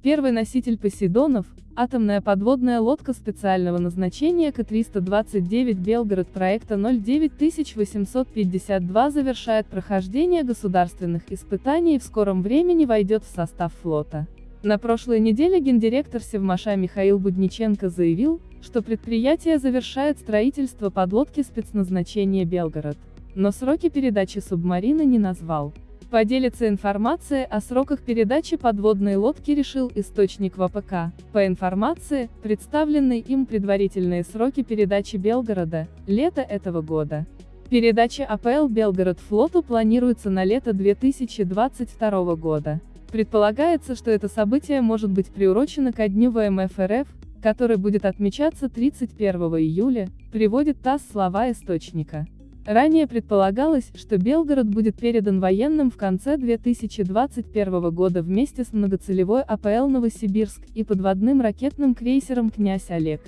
Первый носитель Посейдонов, атомная подводная лодка специального назначения К-329 Белгород проекта 09852 завершает прохождение государственных испытаний и в скором времени войдет в состав флота. На прошлой неделе гендиректор Севмаша Михаил Будниченко заявил, что предприятие завершает строительство подлодки спецназначения Белгород, но сроки передачи субмарины не назвал. Поделиться информацией о сроках передачи подводной лодки решил источник ВПК. По информации, представленные им предварительные сроки передачи Белгорода, лето этого года. Передача АПЛ Белгород флоту планируется на лето 2022 года. Предполагается, что это событие может быть приурочено ко дню ВМФ РФ, который будет отмечаться 31 июля, приводит ТАСС слова источника. Ранее предполагалось, что Белгород будет передан военным в конце 2021 года вместе с многоцелевой АПЛ «Новосибирск» и подводным ракетным крейсером «Князь Олег».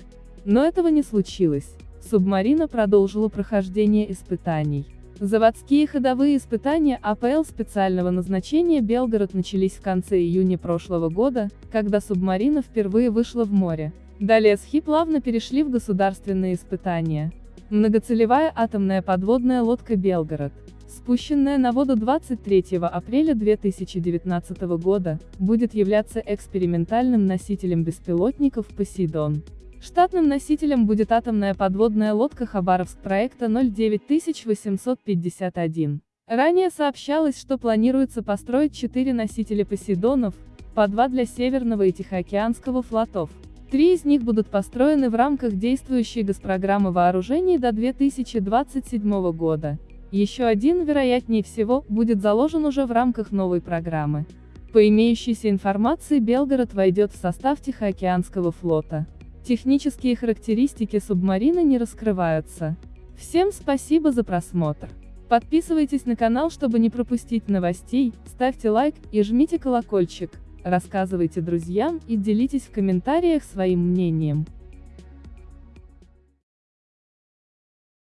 Но этого не случилось. Субмарина продолжила прохождение испытаний. Заводские ходовые испытания АПЛ специального назначения «Белгород» начались в конце июня прошлого года, когда субмарина впервые вышла в море. Далее СХИ плавно перешли в государственные испытания. Многоцелевая атомная подводная лодка «Белгород», спущенная на воду 23 апреля 2019 года, будет являться экспериментальным носителем беспилотников «Посейдон». Штатным носителем будет атомная подводная лодка Хабаровск проекта 09851. Ранее сообщалось, что планируется построить четыре носителя «Посейдонов», по два для Северного и Тихоокеанского флотов. Три из них будут построены в рамках действующей госпрограммы вооружений до 2027 года. Еще один, вероятнее всего, будет заложен уже в рамках новой программы. По имеющейся информации Белгород войдет в состав Тихоокеанского флота. Технические характеристики субмарины не раскрываются. Всем спасибо за просмотр. Подписывайтесь на канал, чтобы не пропустить новостей, ставьте лайк и жмите колокольчик. Рассказывайте друзьям и делитесь в комментариях своим мнением.